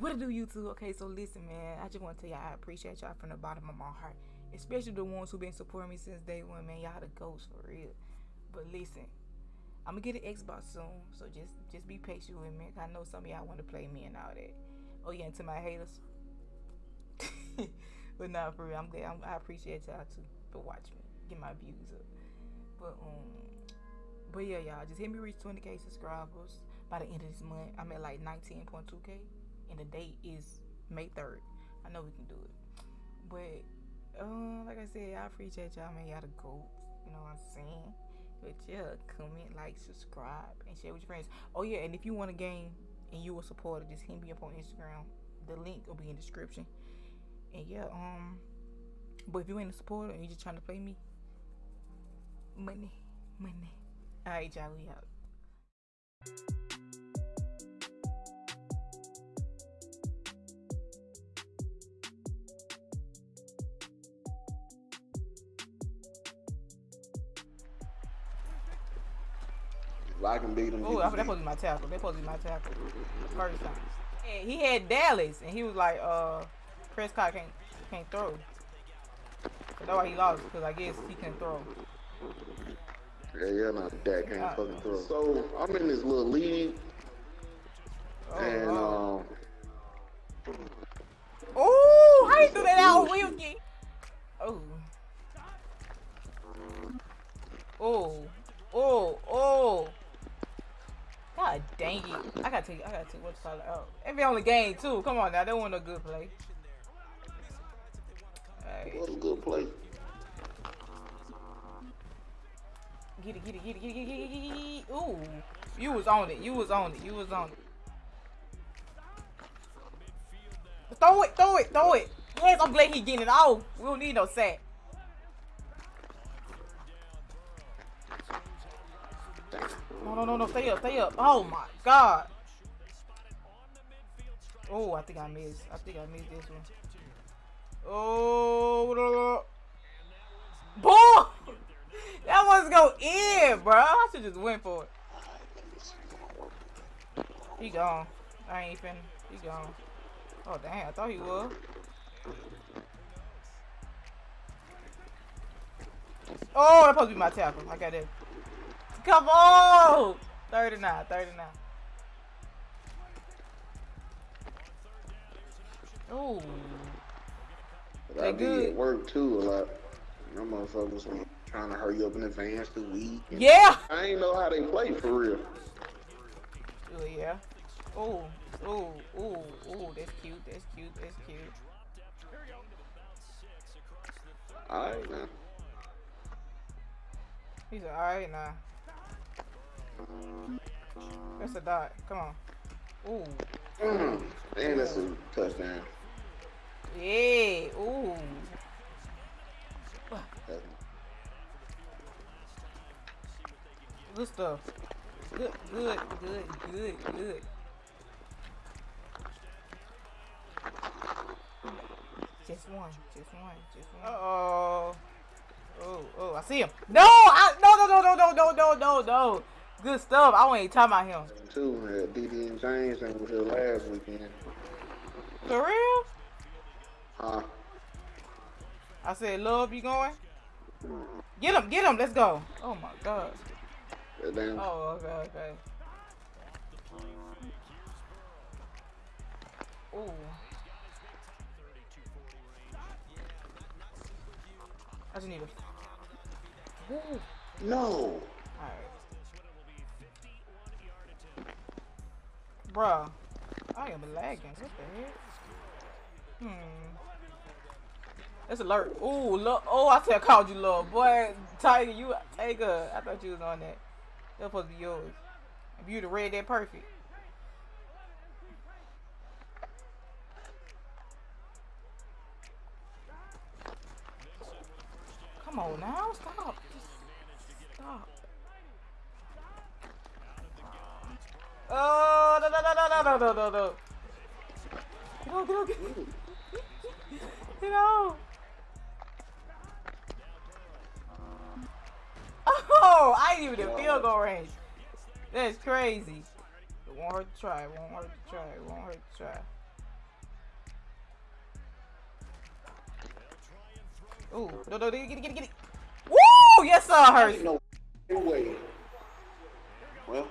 What do, YouTube? Okay, so listen, man. I just want to tell y'all I appreciate y'all from the bottom of my heart, especially the ones who been supporting me since day one, man. Y'all the ghosts for real. But listen, I'm gonna get an Xbox soon, so just just be patient with me. I know some of y'all want to play me and all that. Oh yeah, and to my haters. but not for real. I'm glad. I'm, I appreciate y'all too for watching me, get my views up. But um, but yeah, y'all just hit me reach 20k subscribers by the end of this month. I'm at like 19.2k, and the date is May 3rd. I know we can do it. But um, like I said, I appreciate y'all, man. Y'all the goats. You know what I'm saying? But yeah, comment, like, subscribe, and share with your friends. Oh yeah, and if you want a game and you a supporter, just hit me up on Instagram. The link will be in the description. And yeah, um, but if you ain't a supporter and you just trying to play me, money, money. Alright, y'all, we out. I can beat him. Oh, that supposed to be my tackle. That supposed to be my tackle. First time. And he had Dallas, and he was like, uh, Prescott can't can't throw. That's why he lost, because I guess he can throw. Yeah, yeah, not that can't uh, fucking throw. So I'm in this little league, oh, and oh. um. Oh, how you do that out, Wilkie? Oh. Oh. Oh. I gotta take I gotta take what's called out. Every only game too. Come on now, they want a good play. Right. What a good play. Get it, get it, get it, get it, get it, get it, get it. Ooh. You was on it. You was on it. You was on it. Throw it, throw it, throw it. Yes, I'm glad he getting it off. We don't need no sack. No, no, no. Stay up, stay up. Oh my god. Oh, I think I missed. I think I missed this one. Oh, boy! That was go in, bro. I should just went for it. He gone. I ain't finna. He gone. Oh, damn. I thought he was. Oh, that's supposed to be my tackle. I got it. Come on! 39, 39. Oh. I be at work too a lot. Them motherfuckers be trying to hurry up in advance the week. Yeah. I ain't know how they play for real. Oh yeah. Oh, oh, oh, oh, that's cute, that's cute, that's cute. Alright now. He's alright now. That's a dot. Come on. Ooh. Mm. And that's a touchdown. Yeah. Ooh. Good stuff. Good, good, good, good, good. Just one, just one, just one. Uh oh. Oh, oh, I see him. No, I, no, no, no, no, no, no, no, no. Good stuff. I wasn't talking about him. Too, uh, DD and James and was here last weekend. For real? Huh? I said, love, you going? Get him, get him, let's go. Oh my god. damn. Oh, okay, okay. Ooh. I just need a. Ooh. No. Bruh. I am lagging. What the heck? Hmm. It's alert. Ooh, look. Oh, I said I called you love. Boy, Tiger, you Tiger. I thought you was on that. That was supposed to be yours. If you'd have read that perfect. Come on now. Stop. Just stop. Oh, no, no, no, no, no, no, no, no. Get out, get out, get out. Get out. Oh, I didn't even the field goal range. That's crazy. It won't hurt to try, it won't hurt to try, it won't hurt to try. Ooh, no, no, get it, get it, get it. Woo! Yes, I hurt. No way. Well.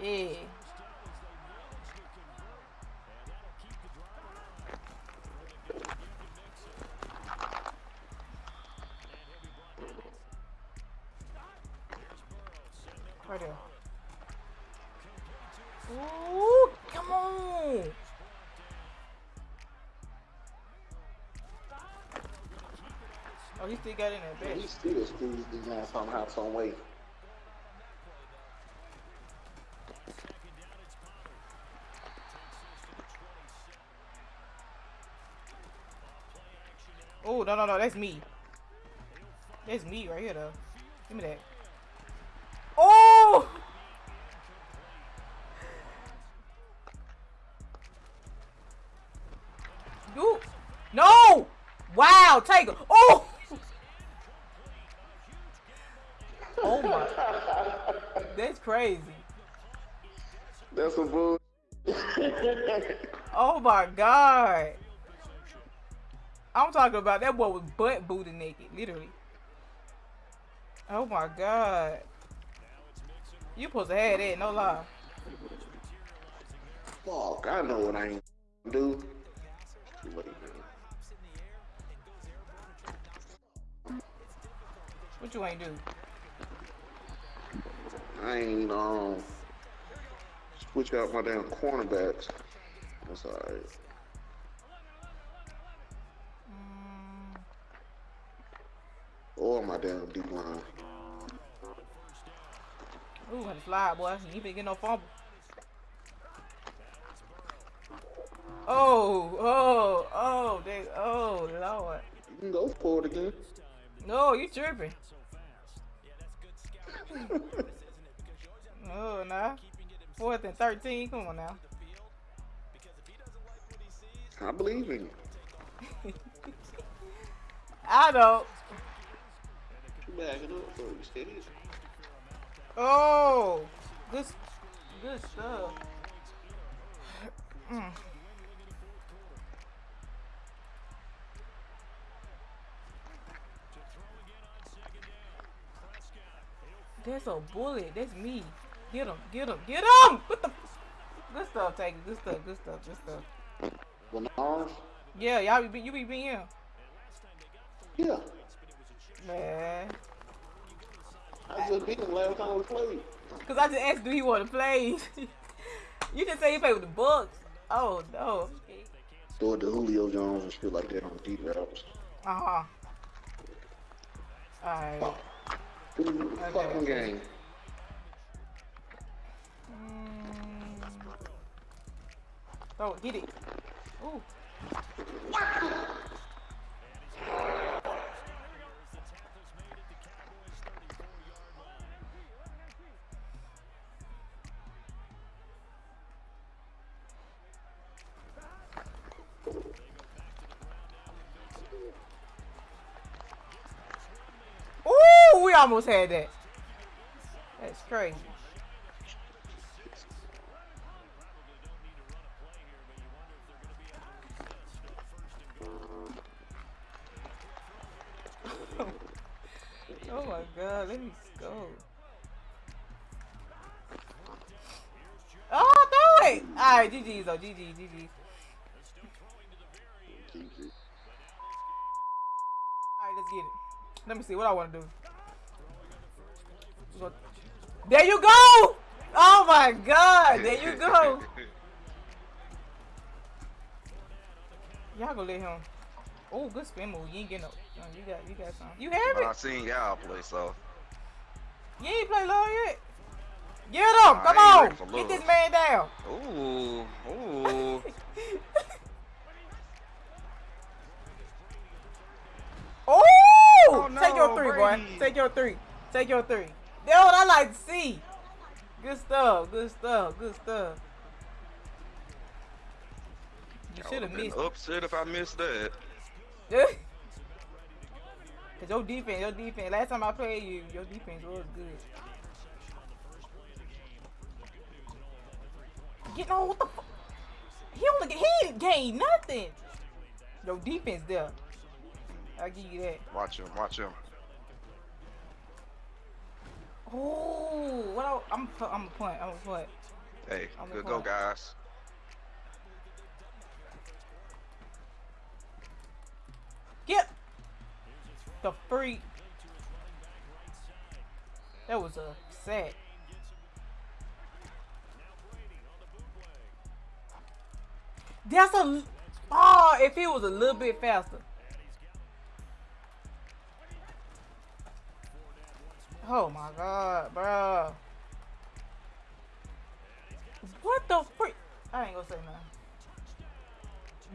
Yeah. Oh, he still got in there, bitch. He still squeezed these guys somehow, some way. Oh, no, no, no, that's me. That's me right here, though. Give me that. Oh! You. No! Wow, Tiger. Oh! Oh my. That's crazy. That's a bull. oh my god. I'm talking about that boy was butt booty naked, literally. Oh my god. You supposed to have that, no lie. Fuck, I know what I ain't do. What you ain't do? I ain't um switch out my damn cornerbacks. That's alright. Mm. Or my damn D line. Ooh, had to fly, boy. You ain't getting no fumble. Oh, oh, oh, they, oh, Lord. You can go for it again. No, you tripping. oh, nah. Fourth and 13. Come on now. I believe in you. I don't. Backing up for you, steady. Oh, good, good stuff. Mm. That's a bullet. That's me. Get him. Get him. Get him. What the? Good stuff, take it. Good stuff. Good stuff. Good stuff. Bernard? Yeah, y'all be you be being him. Yeah. Man. I just beat him last time we played. Cause I just asked, do he want to play? you just say he play with the Bucks. Oh no. Throw it to Julio Jones and shit like that on deep routes. Uh huh. Alright. Okay. Fucking game. Oh, get it. Ooh. we almost had that. That's crazy. Alright, GG's though, GG, GG. Alright, let's get it. Let me see what I want to do. There you go! Oh my god, there you go. Y'all go let him. Oh, good spin move. You ain't getting no. You got, you got some. You have it. I seen y'all play, so. You ain't play low yet. Get him! Come on! Get this man down. Ooh, ooh. oh! oh no, Take your three, Brady. boy. Take your three. Take your three. That's what I like to see. Good stuff. Good stuff. Good stuff. You should have missed. Upset if I missed that. Cause your defense, your defense. Last time I played you, your defense was good. Get on what the fuck? He only he didn't gain nothing. Your defense there. I'll give you that. Watch him. Watch him. Oh, what? I, I'm I'm a point. I'm a point. Hey, I'm good go, guys. Get the free. That was a set. That's a. Oh, if he was a little bit faster. Oh my god, bro. What the freak? I ain't gonna say nothing.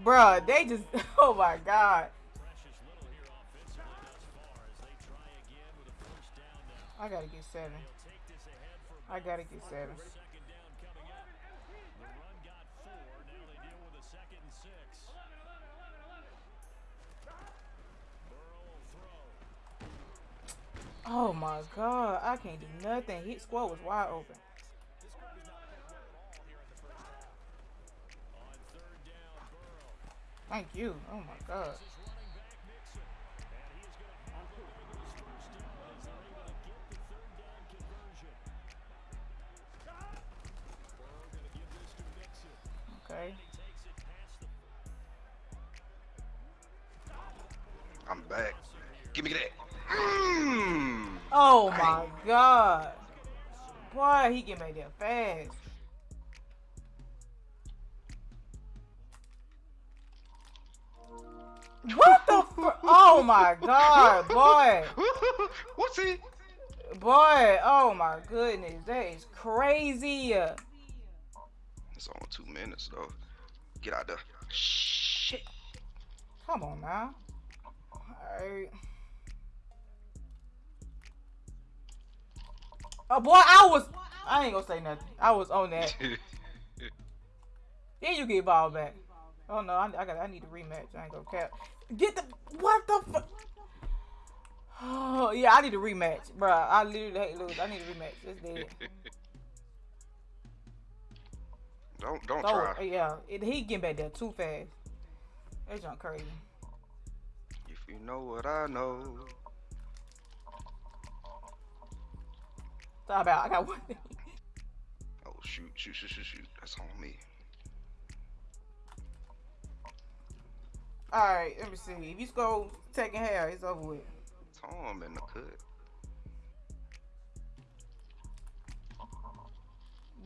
Bruh, they just. Oh my god. I gotta get seven. I gotta get seven. Oh my god, I can't do nothing. Hit squad was wide open. Thank you. Oh my god. Okay. I'm back. Give me that. Oh, oh my god. Boy, he can make that fast. What the Oh my god, boy. What's he? Boy, oh my goodness. That is crazy. It's only two minutes though. Get out there. Shit. Come on now. Alright. Oh boy, I was I ain't gonna say nothing. I was on that. Then you get ball back. Oh no, I, I got I need a rematch. I ain't gonna cap. Get the what the fuck? Oh yeah, I need a rematch, bro. I literally hate lose. I need a rematch. It's dead. don't don't Oh try. yeah, it, he getting back there too fast. That's junk crazy. If you know what I know. Talk about I got one. thing. Oh shoot, shoot, shoot, shoot, shoot. That's on me. All right, let me see. If you go taking hair, it's over with. Tom in the cut.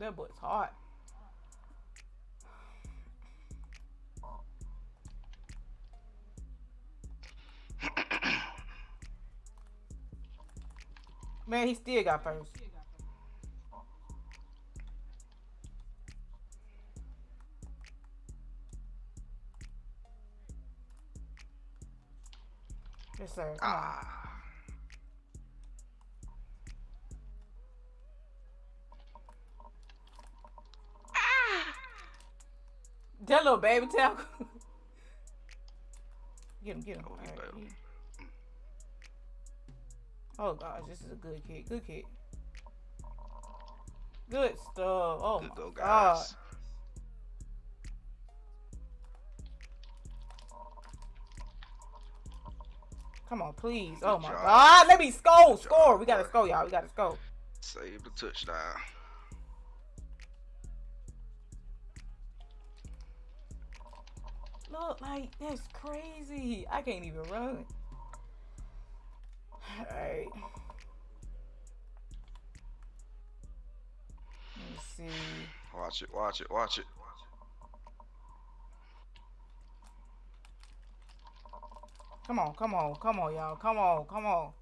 That boy's hot. Man, he still got first. Yes, sir. Come on. Ah. That little baby tackle. get him, get him. Oh, he Alright, bailed. he- Oh gosh, this is a good kick. Good kick. Good stuff. Oh Good my go, god. Come on, please. Oh my job. god. Let me score. Score. We gotta score, y'all. We gotta score. Save the touchdown. Look, like that's crazy. I can't even run. Alright. Let me see. Watch it, watch it, watch it. Come on, come on, come on, y'all. Come on, come on.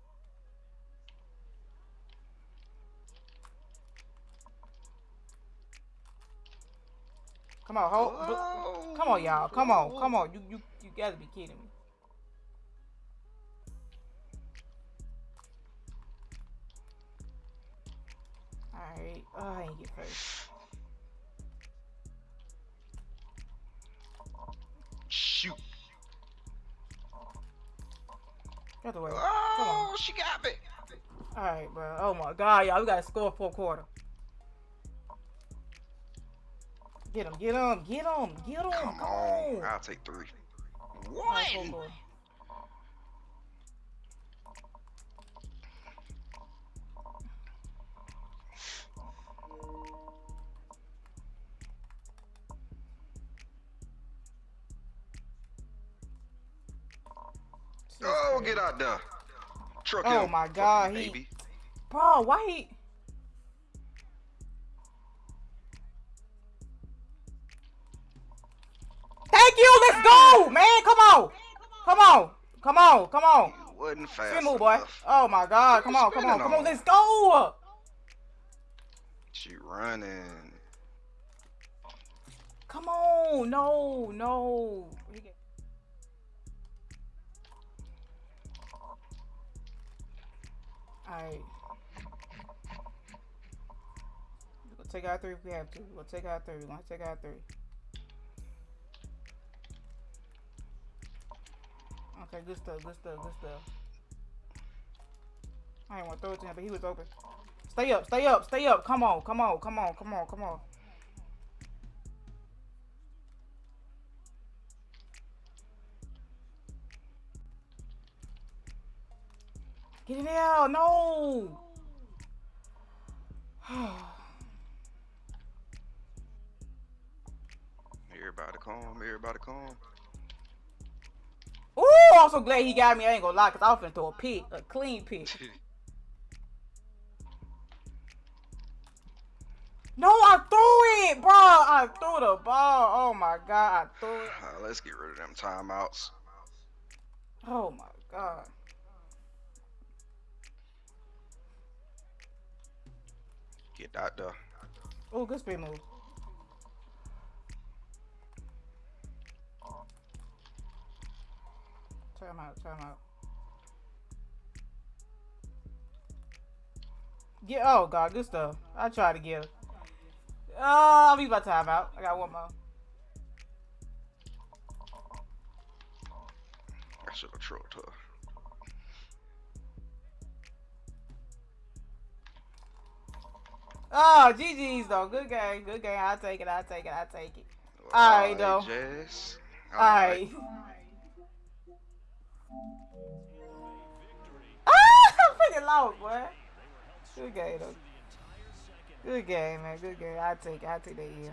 Come on, hold. Oh. Come on, y'all. Come on, come on. You you you gotta be kidding me. Alright. Oh, I ain't get first. Shoot. Get away. Come Oh, on. she got me. Alright, bro. Oh my god, y'all. We gotta score fourth quarter. Get him, get him, get him, get him. Come on. I'll take three. One. Go get out there. Truck oh him. my god, he baby. Bro, why he Thank you, let's go, man. Come on. Come on. Come on. Come on. You wasn't fast Spin move, boy. enough. Oh my god. Come on, come on, come on, on? let's go. She running. Come on. No, no. Alright. We'll take out three if we have to. We'll take out three. We're gonna take out three. Okay, good stuff, good stuff, good stuff. I didn't want to throw it to him, but he was open. Stay up, stay up, stay up. Come on, come on, come on, come on, come on. Get it out, no. Everybody calm. Everybody calm. Ooh, I'm so glad he got me. I ain't gonna lie, cause I was finna throw a pick, a clean pick. No, I threw it, bro. I threw the ball. Oh my god, I threw it. Uh, let's get rid of them timeouts. Oh my god. Get out there. Oh, good spin move. Time out, time out. Get oh god, good stuff. I try to give. Oh, I'll be my timeout. I got one more. I should have trucked her. Oh, GG's though. Good game. Good game. I'll take it. I'll take it. I'll take it. Alright, though. Jess. Alright. ah, I'm freaking low, boy. Good game though. Good game, man. Good game. I'll take it. I'll take that here.